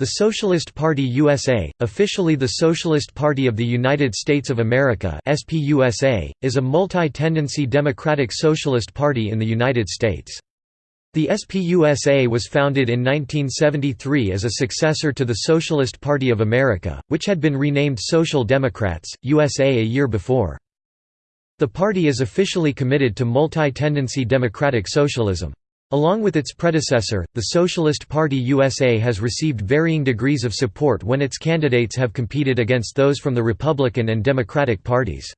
The Socialist Party USA, officially the Socialist Party of the United States of America SPUSA, is a multi-tendency democratic socialist party in the United States. The SPUSA was founded in 1973 as a successor to the Socialist Party of America, which had been renamed Social Democrats, USA a year before. The party is officially committed to multi-tendency democratic socialism. Along with its predecessor, the Socialist Party USA has received varying degrees of support when its candidates have competed against those from the Republican and Democratic parties.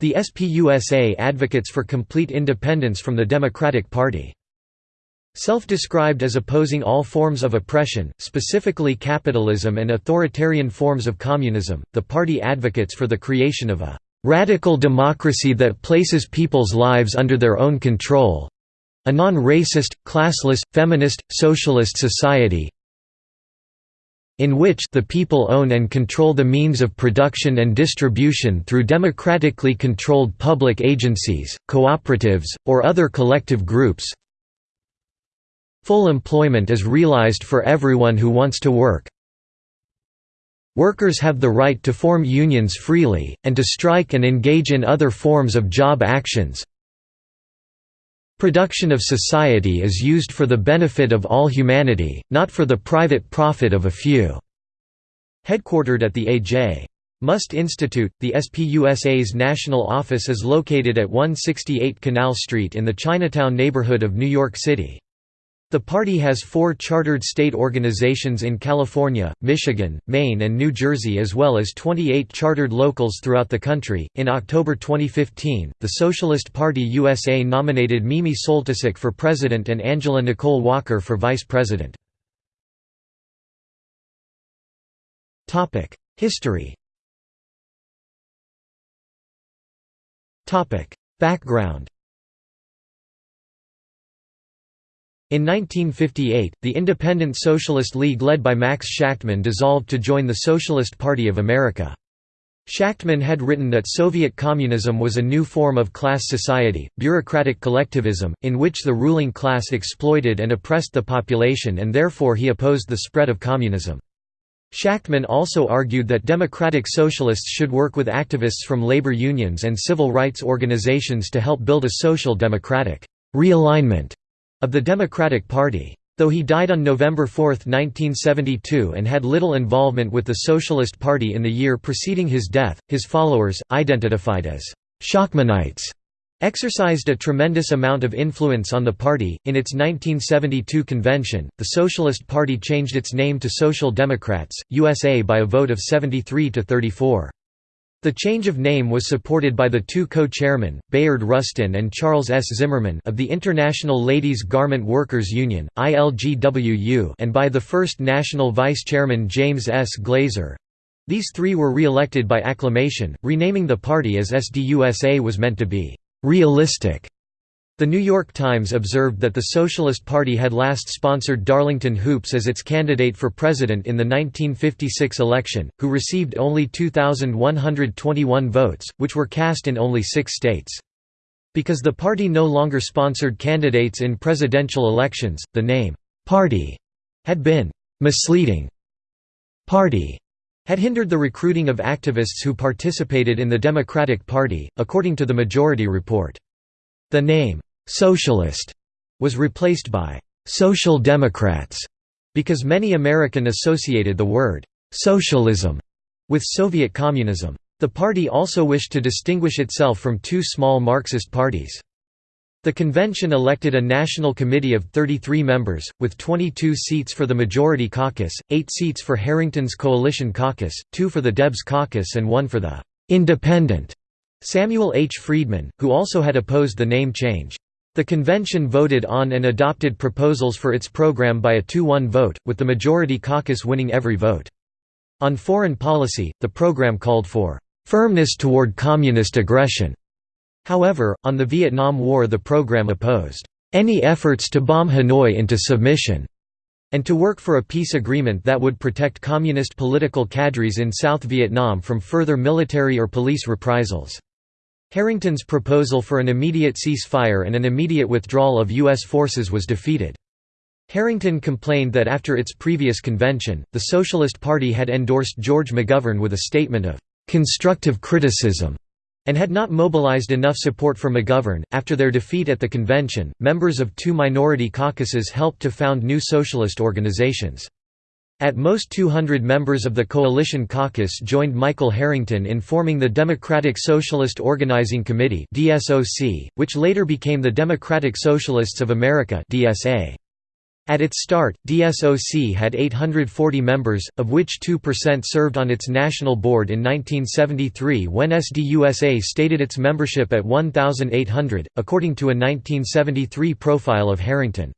The SPUSA advocates for complete independence from the Democratic Party. Self-described as opposing all forms of oppression, specifically capitalism and authoritarian forms of communism, the party advocates for the creation of a "...radical democracy that places people's lives under their own control, a non-racist, classless, feminist, socialist society in which the people own and control the means of production and distribution through democratically controlled public agencies, cooperatives, or other collective groups Full employment is realized for everyone who wants to work. Workers have the right to form unions freely, and to strike and engage in other forms of job actions, Production of society is used for the benefit of all humanity, not for the private profit of a few." Headquartered at the A.J. Muste Institute, the SPUSA's national office is located at 168 Canal Street in the Chinatown neighborhood of New York City. The party has four chartered state organizations in California, Michigan, Maine, and New Jersey, as well as 28 chartered locals throughout the country. In October 2015, the Socialist Party USA nominated Mimi Soltysik for president and Angela Nicole Walker for vice president. History Background In 1958, the Independent Socialist League led by Max Shachtman dissolved to join the Socialist Party of America. Shachtman had written that Soviet communism was a new form of class society, bureaucratic collectivism, in which the ruling class exploited and oppressed the population and therefore he opposed the spread of communism. Shachtman also argued that democratic socialists should work with activists from labor unions and civil rights organizations to help build a social democratic realignment of the Democratic Party. Though he died on November 4, 1972 and had little involvement with the Socialist Party in the year preceding his death, his followers, identified as Shachtmanites, exercised a tremendous amount of influence on the party. In its 1972 convention, the Socialist Party changed its name to Social Democrats, USA by a vote of 73 to 34. The change of name was supported by the two co-chairmen, Bayard Rustin and Charles S. Zimmerman of the International Ladies Garment Workers Union, ILGWU and by the first national vice-chairman James S. Glaser. These three were re-elected by acclamation, renaming the party as SDUSA was meant to be «realistic» The New York Times observed that the Socialist Party had last sponsored Darlington Hoopes as its candidate for president in the 1956 election, who received only 2,121 votes, which were cast in only six states. Because the party no longer sponsored candidates in presidential elections, the name, "'Party' had been "'misleading'. Party' had hindered the recruiting of activists who participated in the Democratic Party, according to the Majority Report. The name, «socialist» was replaced by «social democrats» because many American associated the word «socialism» with Soviet communism. The party also wished to distinguish itself from two small Marxist parties. The convention elected a national committee of 33 members, with 22 seats for the Majority Caucus, 8 seats for Harrington's Coalition Caucus, 2 for the Debs Caucus and 1 for the «Independent» Samuel H. Friedman, who also had opposed the name change. The convention voted on and adopted proposals for its program by a 2-1 vote, with the majority caucus winning every vote. On foreign policy, the program called for "...firmness toward communist aggression." However, on the Vietnam War the program opposed "...any efforts to bomb Hanoi into submission." and to work for a peace agreement that would protect communist political cadres in South Vietnam from further military or police reprisals. Harrington's proposal for an immediate ceasefire and an immediate withdrawal of U.S. forces was defeated. Harrington complained that after its previous convention, the Socialist Party had endorsed George McGovern with a statement of constructive criticism and had not mobilized enough support for McGovern. After their defeat at the convention, members of two minority caucuses helped to found new socialist organizations. At most 200 members of the Coalition Caucus joined Michael Harrington in forming the Democratic Socialist Organizing Committee which later became the Democratic Socialists of America. At its start, DSOC had 840 members, of which 2% served on its national board in 1973 when SDUSA stated its membership at 1,800, according to a 1973 profile of Harrington.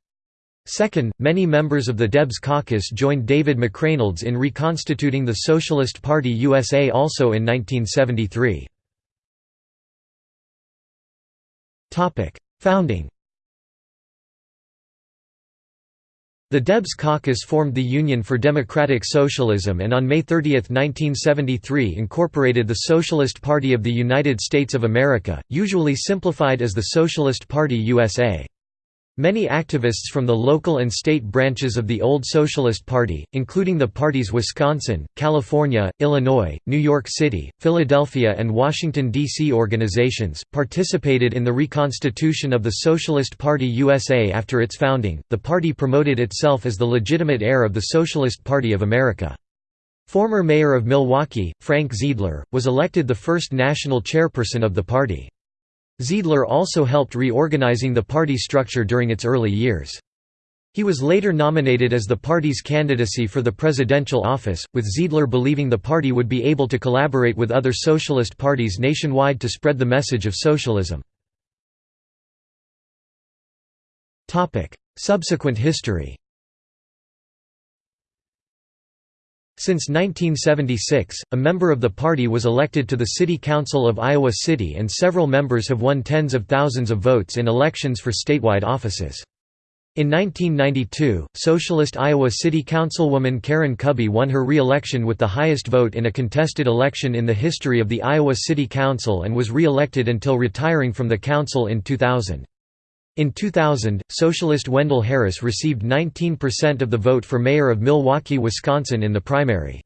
Second, many members of the Debs caucus joined David McReynolds in reconstituting the Socialist Party USA also in 1973. Founding The Debs caucus formed the Union for Democratic Socialism and on May 30, 1973 incorporated the Socialist Party of the United States of America, usually simplified as the Socialist Party USA. Many activists from the local and state branches of the old Socialist Party, including the party's Wisconsin, California, Illinois, New York City, Philadelphia and Washington, D.C. organizations, participated in the reconstitution of the Socialist Party USA after its founding. The party promoted itself as the legitimate heir of the Socialist Party of America. Former mayor of Milwaukee, Frank Zeidler, was elected the first national chairperson of the party. Zeidler also helped reorganizing the party structure during its early years. He was later nominated as the party's candidacy for the presidential office, with Zeidler believing the party would be able to collaborate with other socialist parties nationwide to spread the message of socialism. Subsequent history Since 1976, a member of the party was elected to the City Council of Iowa City and several members have won tens of thousands of votes in elections for statewide offices. In 1992, Socialist Iowa City Councilwoman Karen Kubby won her re-election with the highest vote in a contested election in the history of the Iowa City Council and was re-elected until retiring from the council in 2000. In 2000, Socialist Wendell Harris received 19% of the vote for mayor of Milwaukee, Wisconsin in the primary.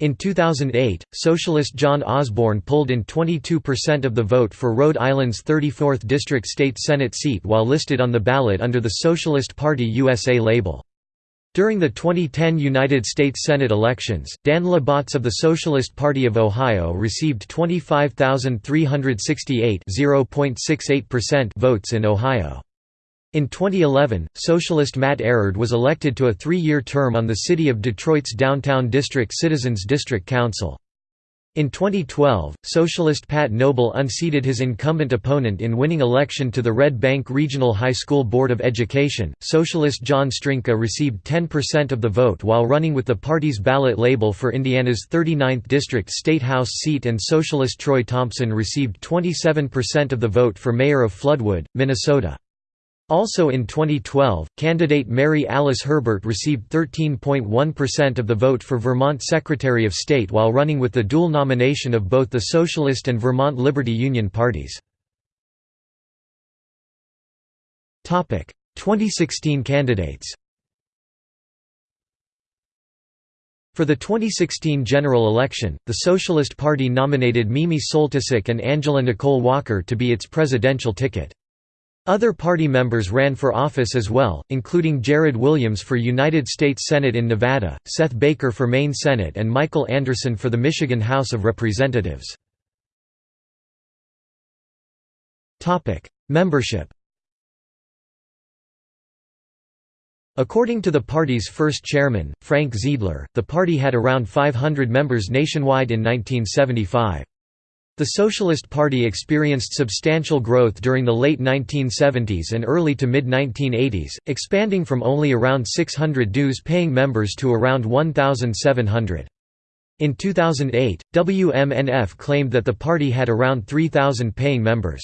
In 2008, Socialist John Osborne pulled in 22% of the vote for Rhode Island's 34th District State Senate seat while listed on the ballot under the Socialist Party USA label. During the 2010 United States Senate elections, Dan La Botz of the Socialist Party of Ohio received 25,368 votes in Ohio. In 2011, Socialist Matt Erard was elected to a three-year term on the City of Detroit's Downtown District Citizens District Council. In 2012, Socialist Pat Noble unseated his incumbent opponent in winning election to the Red Bank Regional High School Board of Education. Socialist John Strinka received 10% of the vote while running with the party's ballot label for Indiana's 39th District State House seat, and Socialist Troy Thompson received 27% of the vote for mayor of Floodwood, Minnesota. Also in 2012, candidate Mary Alice Herbert received 13.1% of the vote for Vermont Secretary of State while running with the dual nomination of both the Socialist and Vermont Liberty Union parties. 2016 candidates For the 2016 general election, the Socialist Party nominated Mimi Soltysik and Angela Nicole Walker to be its presidential ticket. Other party members ran for office as well, including Jared Williams for United States Senate in Nevada, Seth Baker for Maine Senate and Michael Anderson for the Michigan House of Representatives. Membership According to the party's first chairman, Frank Zeidler, the party had around 500 members nationwide in 1975. The Socialist Party experienced substantial growth during the late 1970s and early to mid-1980s, expanding from only around 600 dues-paying members to around 1,700. In 2008, WMNF claimed that the party had around 3,000 paying members.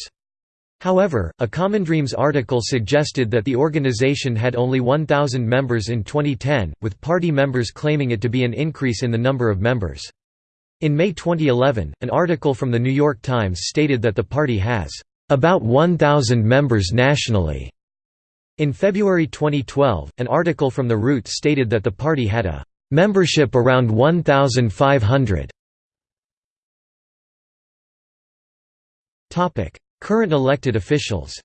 However, a Common Dreams article suggested that the organization had only 1,000 members in 2010, with party members claiming it to be an increase in the number of members. In May 2011, an article from The New York Times stated that the party has about 1,000 members nationally. In February 2012, an article from The Root stated that the party had a membership around 1,500. Current elected officials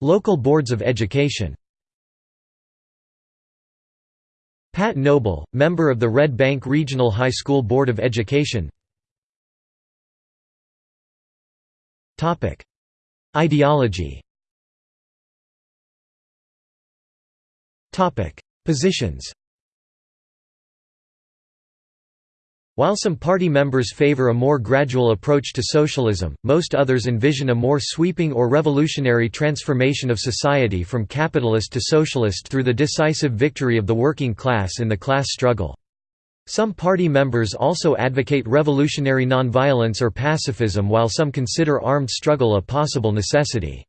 Local boards of education Pat Noble, member of the Red Bank Regional High School Board of Education. Ideology. Positions While some party members favor a more gradual approach to socialism, most others envision a more sweeping or revolutionary transformation of society from capitalist to socialist through the decisive victory of the working class in the class struggle. Some party members also advocate revolutionary nonviolence or pacifism while some consider armed struggle a possible necessity.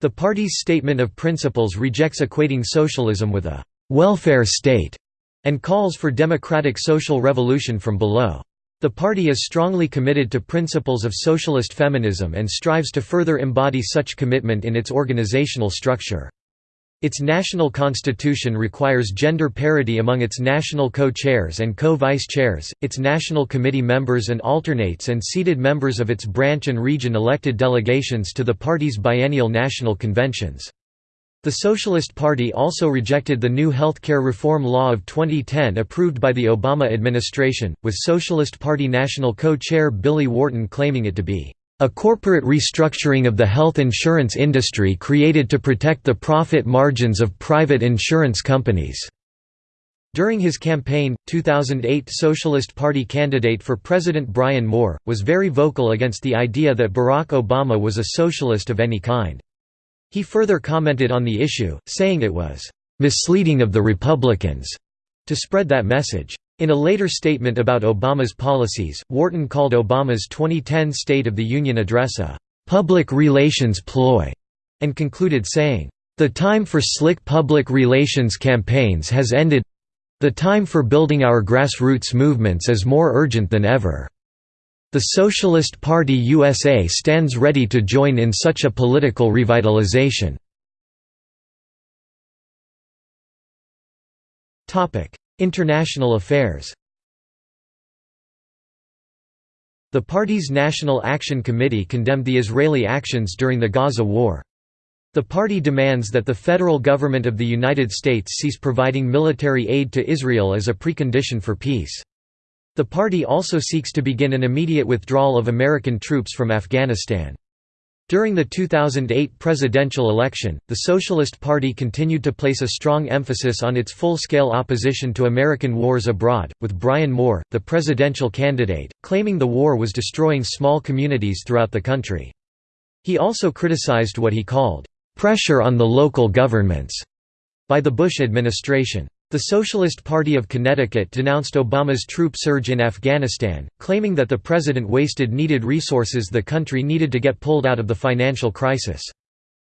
The party's statement of principles rejects equating socialism with a «welfare state» and calls for democratic social revolution from below. The party is strongly committed to principles of socialist feminism and strives to further embody such commitment in its organizational structure. Its national constitution requires gender parity among its national co-chairs and co-vice chairs, its national committee members and alternates and seated members of its branch and region elected delegations to the party's biennial national conventions. The Socialist Party also rejected the new healthcare reform law of 2010 approved by the Obama administration, with Socialist Party national co-chair Billy Wharton claiming it to be a corporate restructuring of the health insurance industry created to protect the profit margins of private insurance companies. During his campaign, 2008 Socialist Party candidate for President Brian Moore, was very vocal against the idea that Barack Obama was a socialist of any kind. He further commented on the issue, saying it was misleading of the Republicans to spread that message. In a later statement about Obama's policies, Wharton called Obama's 2010 State of the Union address a public relations ploy, and concluded saying, The time for slick public relations campaigns has ended the time for building our grassroots movements is more urgent than ever. The Socialist Party USA stands ready to join in such a political revitalization. International affairs The party's National Action Committee condemned the Israeli actions during the Gaza war. The party demands that the federal government of the United States cease providing military aid to Israel as a precondition for peace. The party also seeks to begin an immediate withdrawal of American troops from Afghanistan. During the 2008 presidential election, the Socialist Party continued to place a strong emphasis on its full-scale opposition to American wars abroad, with Brian Moore, the presidential candidate, claiming the war was destroying small communities throughout the country. He also criticized what he called, "...pressure on the local governments," by the Bush administration. The Socialist Party of Connecticut denounced Obama's troop surge in Afghanistan, claiming that the president wasted needed resources the country needed to get pulled out of the financial crisis.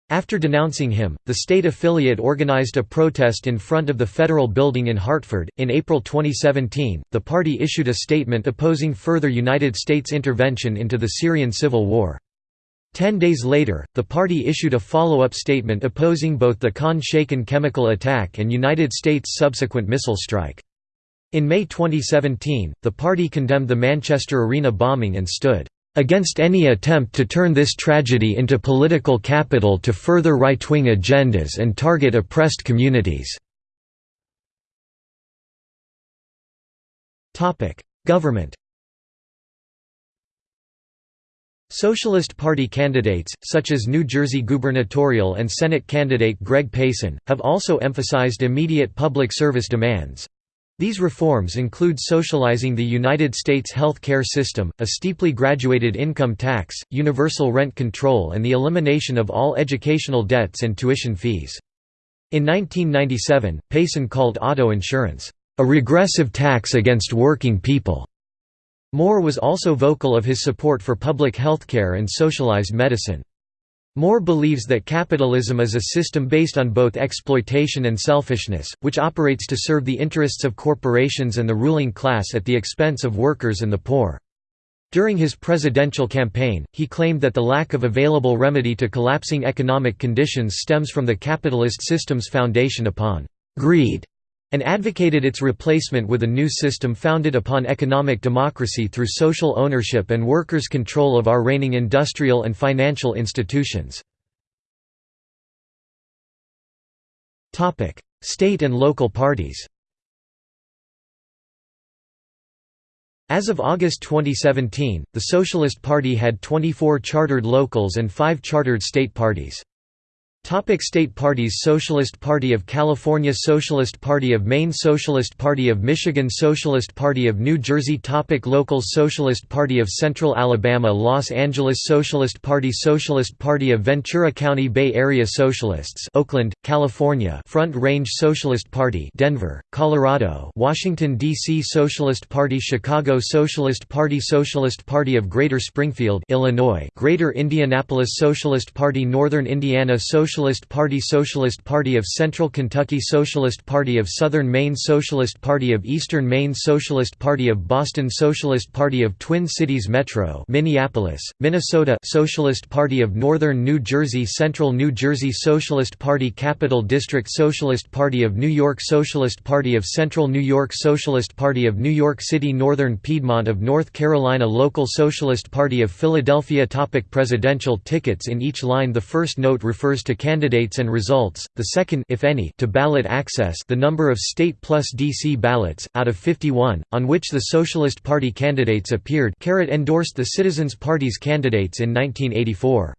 After denouncing him, the state affiliate organized a protest in front of the federal building in Hartford. In April 2017, the party issued a statement opposing further United States intervention into the Syrian civil war. Ten days later, the party issued a follow-up statement opposing both the Khan Shaykhun chemical attack and United States' subsequent missile strike. In May 2017, the party condemned the Manchester Arena bombing and stood against any attempt to turn this tragedy into political capital to further right-wing agendas and target oppressed communities." Government Socialist Party candidates, such as New Jersey gubernatorial and Senate candidate Greg Pason, have also emphasized immediate public service demands. These reforms include socializing the United States health care system, a steeply graduated income tax, universal rent control and the elimination of all educational debts and tuition fees. In 1997, Pason called auto insurance, "...a regressive tax against working people." Moore was also vocal of his support for public healthcare and socialized medicine. Moore believes that capitalism is a system based on both exploitation and selfishness, which operates to serve the interests of corporations and the ruling class at the expense of workers and the poor. During his presidential campaign, he claimed that the lack of available remedy to collapsing economic conditions stems from the capitalist system's foundation upon «greed» and advocated its replacement with a new system founded upon economic democracy through social ownership and workers' control of our reigning industrial and financial institutions. State and local parties As of August 2017, the Socialist Party had 24 chartered locals and 5 chartered state parties. Topic state parties Socialist Party of California Socialist Party of Maine Socialist Party of Michigan Socialist Party of New Jersey Topic Locals Socialist Party of Central Alabama Los Angeles Socialist Party Socialist Party of Ventura County Bay Area Socialists Oakland, California Front Range Socialist Party Denver, Colorado Washington, D.C. Socialist Party Chicago Socialist Party Socialist Party of Greater Springfield Illinois Greater Indianapolis Socialist Party Northern Indiana Socialist Socialist Party Socialist Party of Central Kentucky Socialist Party of Southern Maine Socialist Party of Eastern Maine Socialist Party of Boston Socialist Party of Twin Cities Metro Minneapolis, Minnesota Socialist Party of Northern New Jersey Central New Jersey Socialist Party Capital District Socialist Party of New York Socialist Party of Central New York Socialist Party of New York City Northern Piedmont of North Carolina Local Socialist Party of Philadelphia Topic Presidential tickets In each line the first note refers to candidates and results, the second if any, to ballot access the number of state plus DC ballots, out of 51, on which the Socialist Party candidates appeared endorsed the Citizens Party's candidates in 1984.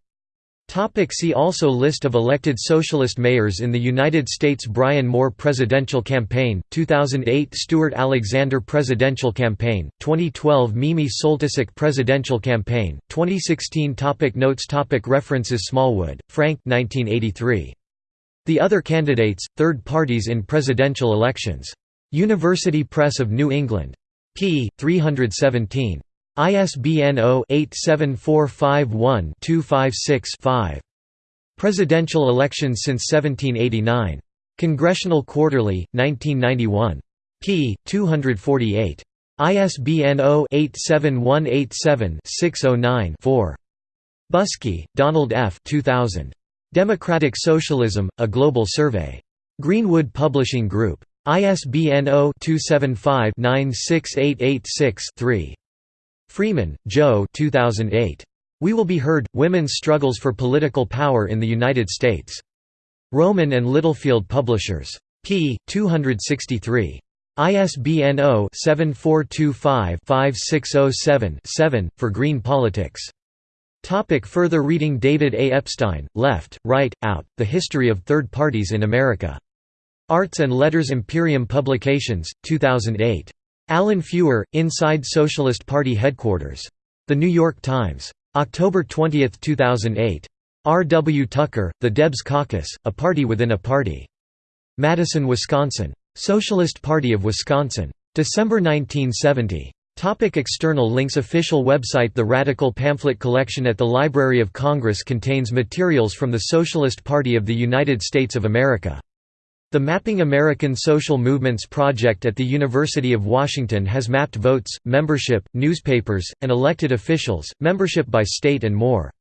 Topic see also List of elected socialist mayors in the United States Brian Moore Presidential Campaign, 2008 Stuart Alexander Presidential Campaign, 2012 Mimi Soltysik Presidential Campaign, 2016 topic Notes topic References Smallwood, Frank 1983. The Other Candidates, Third Parties in Presidential Elections. University Press of New England. p. 317. ISBN 0-87451-256-5. Presidential elections since 1789. Congressional Quarterly, 1991. p. 248. ISBN 0-87187-609-4. Busky, Donald F. 2000. Democratic Socialism, A Global Survey. Greenwood Publishing Group. ISBN 0-275-96886-3. Freeman, Jo 2008. We Will Be Heard, Women's Struggles for Political Power in the United States. Rowman and Littlefield Publishers. p. 263. ISBN 0-7425-5607-7, for Green Politics. Topic further reading David A. Epstein, Left, Right, Out, The History of Third Parties in America. Arts and Letters Imperium Publications, 2008. Alan Feuer, Inside Socialist Party Headquarters. The New York Times. October 20, 2008. R. W. Tucker, The Debs Caucus, A Party Within a Party. Madison, Wisconsin. Socialist Party of Wisconsin. December 1970. Topic external links Official website The Radical Pamphlet Collection at the Library of Congress contains materials from the Socialist Party of the United States of America. The Mapping American Social Movements project at the University of Washington has mapped votes, membership, newspapers, and elected officials, membership by state and more.